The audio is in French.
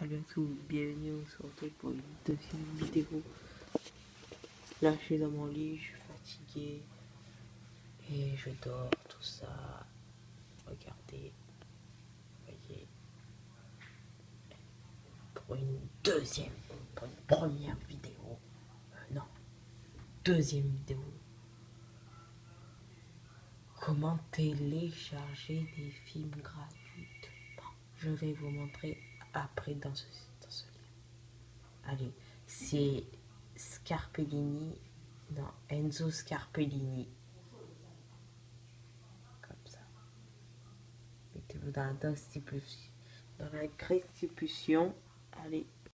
Salut à tous, bienvenue, on se retrouve pour une deuxième vidéo. Là, je suis dans mon lit, je suis fatigué et je dors, tout ça. Regardez, voyez, pour une deuxième, pour une première vidéo, euh, non, deuxième vidéo. Comment télécharger des films gratuits Je vais vous montrer après dans ce, dans ce lien. Allez, c'est Scarpellini, non, Enzo Scarpellini. Comme ça. Mettez-vous dans la dans la. Allez,